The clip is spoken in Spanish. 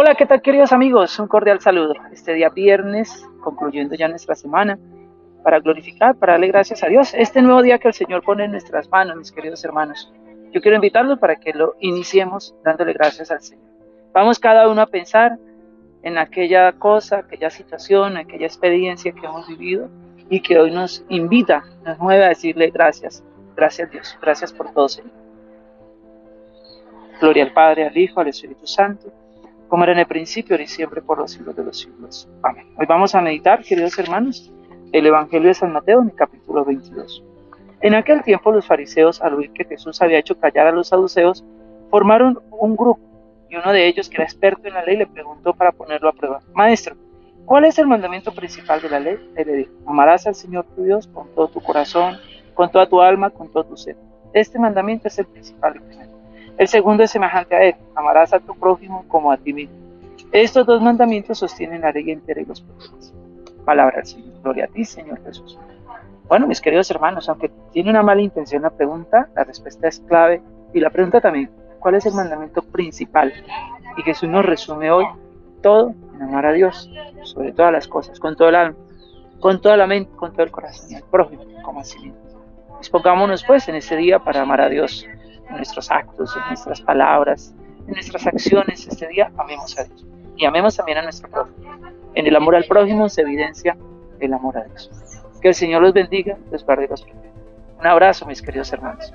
Hola, ¿qué tal queridos amigos? Un cordial saludo. Este día viernes, concluyendo ya nuestra semana, para glorificar, para darle gracias a Dios. Este nuevo día que el Señor pone en nuestras manos, mis queridos hermanos. Yo quiero invitarlos para que lo iniciemos dándole gracias al Señor. Vamos cada uno a pensar en aquella cosa, aquella situación, aquella experiencia que hemos vivido y que hoy nos invita, nos mueve a decirle gracias, gracias Dios, gracias por todo Señor. Gloria al Padre, al Hijo, al Espíritu Santo como era en el principio, y siempre, por los siglos de los siglos. Amén. Hoy vamos a meditar, queridos hermanos, el Evangelio de San Mateo en capítulo 22. En aquel tiempo los fariseos, al oír que Jesús había hecho callar a los saduceos, formaron un grupo, y uno de ellos, que era experto en la ley, le preguntó para ponerlo a prueba, Maestro, ¿cuál es el mandamiento principal de la ley? Él le dijo, amarás al Señor tu Dios con todo tu corazón, con toda tu alma, con todo tu ser. Este mandamiento es el principal y primero. El segundo es semejante a él, amarás a tu prójimo como a ti mismo. Estos dos mandamientos sostienen la ley entera y los profetas. Palabra del Señor. Gloria a ti, Señor Jesús. Bueno, mis queridos hermanos, aunque tiene una mala intención la pregunta, la respuesta es clave. Y la pregunta también, ¿cuál es el mandamiento principal? Y Jesús nos resume hoy todo en amar a Dios, sobre todas las cosas, con todo el alma, con toda la mente, con todo el corazón, y al prójimo como a sí mismo. Dispongámonos pues en este día para amar a Dios, en nuestros actos, en nuestras palabras, en nuestras acciones este día, amemos a Dios. Y amemos también a nuestro prójimo. En el amor al prójimo se evidencia el amor a Dios. Que el Señor los bendiga, los guarde y los proteja. Un abrazo, mis queridos hermanos.